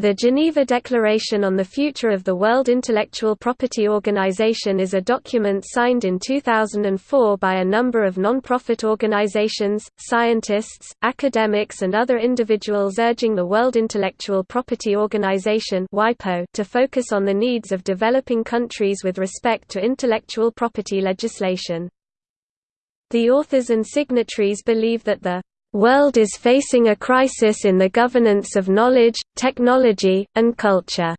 The Geneva Declaration on the Future of the World Intellectual Property Organization is a document signed in 2004 by a number of non-profit organizations, scientists, academics and other individuals urging the World Intellectual Property Organization to focus on the needs of developing countries with respect to intellectual property legislation. The authors and signatories believe that the world is facing a crisis in the governance of knowledge, technology, and culture.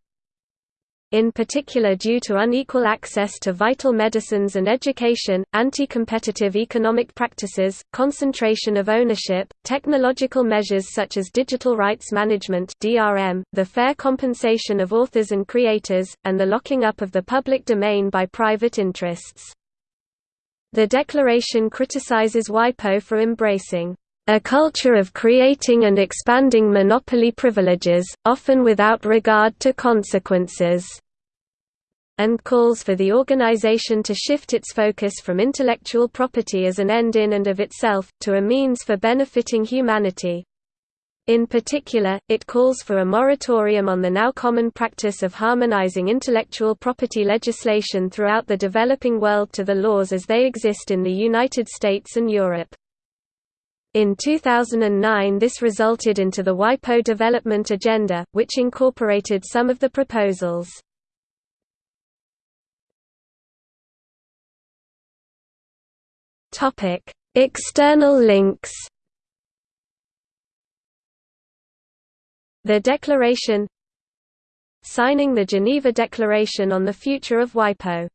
In particular due to unequal access to vital medicines and education, anti-competitive economic practices, concentration of ownership, technological measures such as digital rights management (DRM), the fair compensation of authors and creators, and the locking up of the public domain by private interests. The declaration criticizes WIPO for embracing a culture of creating and expanding monopoly privileges, often without regard to consequences and calls for the organization to shift its focus from intellectual property as an end in and of itself, to a means for benefiting humanity. In particular, it calls for a moratorium on the now common practice of harmonizing intellectual property legislation throughout the developing world to the laws as they exist in the United States and Europe. In 2009 this resulted into the WIPO Development Agenda, which incorporated some of the proposals. External links. The Declaration. Signing the Geneva Declaration on the Future of WIPO